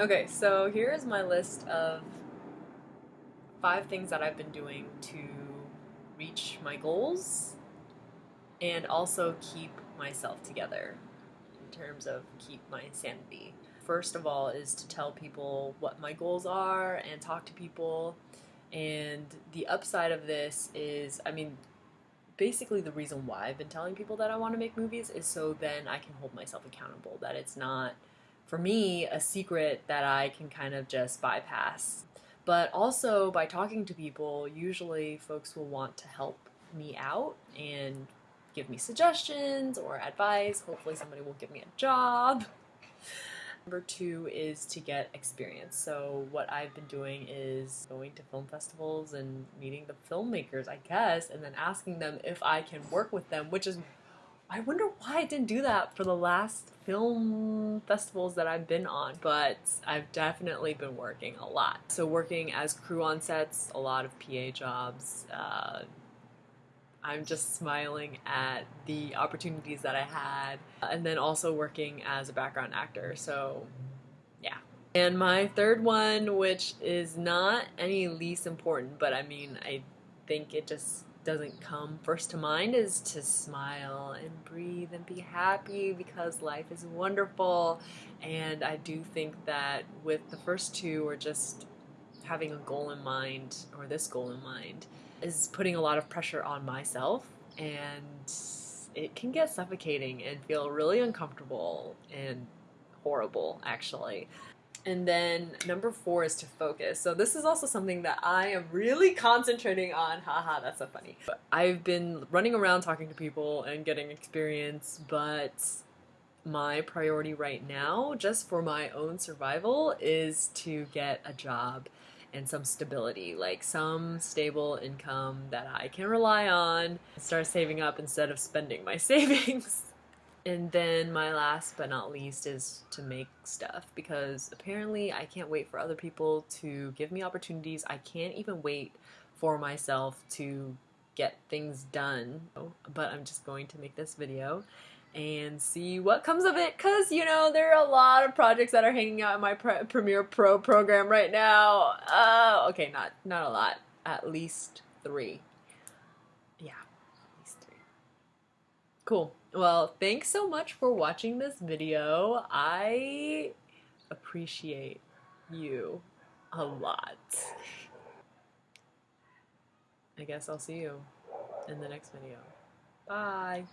Okay, so here is my list of five things that I've been doing to reach my goals and also keep myself together in terms of keep my sanity. First of all is to tell people what my goals are and talk to people. And the upside of this is, I mean, basically the reason why I've been telling people that I want to make movies is so then I can hold myself accountable, that it's not for me, a secret that I can kind of just bypass. But also, by talking to people, usually folks will want to help me out and give me suggestions or advice. Hopefully, somebody will give me a job. Number two is to get experience. So, what I've been doing is going to film festivals and meeting the filmmakers, I guess, and then asking them if I can work with them, which is I wonder why I didn't do that for the last film festivals that I've been on, but I've definitely been working a lot. So working as crew on sets, a lot of PA jobs. Uh, I'm just smiling at the opportunities that I had, and then also working as a background actor. So, yeah. And my third one, which is not any least important, but I mean, I think it just doesn't come first to mind is to smile and breathe and be happy because life is wonderful. And I do think that with the first two, or just having a goal in mind, or this goal in mind, is putting a lot of pressure on myself. And it can get suffocating and feel really uncomfortable and horrible, actually. And then number four is to focus. So this is also something that I am really concentrating on. Haha, that's so funny. I've been running around talking to people and getting experience, but my priority right now, just for my own survival, is to get a job and some stability, like some stable income that I can rely on, start saving up instead of spending my savings. And then my last but not least is to make stuff because apparently I can't wait for other people to give me opportunities. I can't even wait for myself to get things done. But I'm just going to make this video and see what comes of it because you know there are a lot of projects that are hanging out in my Pre Premiere Pro program right now. Uh, okay, not not a lot, at least three. Yeah. Cool. Well, thanks so much for watching this video. I appreciate you a lot. I guess I'll see you in the next video. Bye.